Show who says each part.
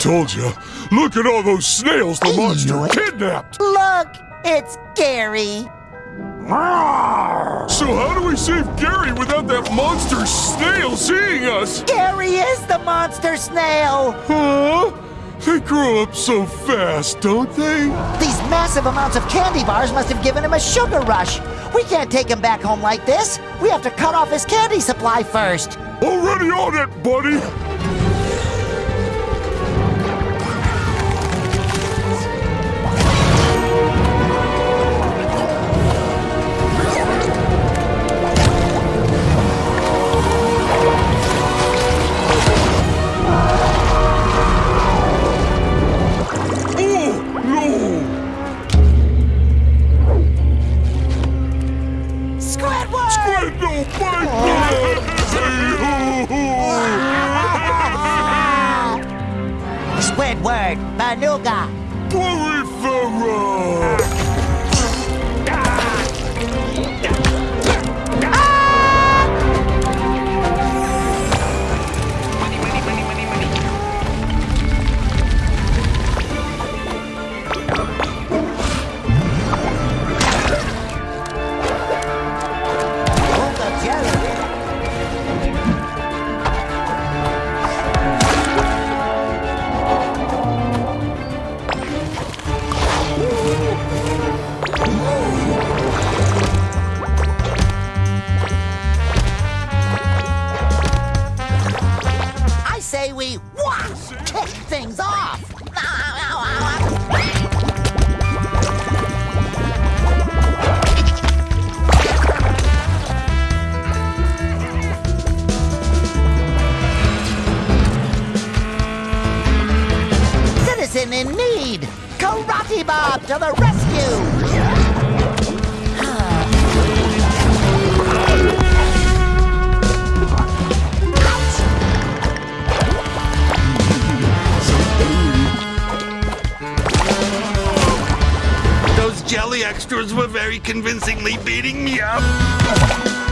Speaker 1: Told you. Look at all those snails the monster kidnapped.
Speaker 2: Look, it's Gary.
Speaker 1: So how do we save Gary without that monster snail seeing us?
Speaker 2: Gary is the monster snail.
Speaker 1: Huh? They grow up so fast, don't they?
Speaker 2: These massive amounts of candy bars must have given him a sugar rush. We can't take him back home like this. We have to cut off his candy supply first.
Speaker 1: Already on it, buddy.
Speaker 2: Squidward!
Speaker 1: Squid, no, bite
Speaker 2: Squidward, Banuga.
Speaker 1: Porifera!
Speaker 2: Say we wah, kick things off. Citizen in need! Karate Bob to the rescue!
Speaker 3: Jelly extras were very convincingly beating me up.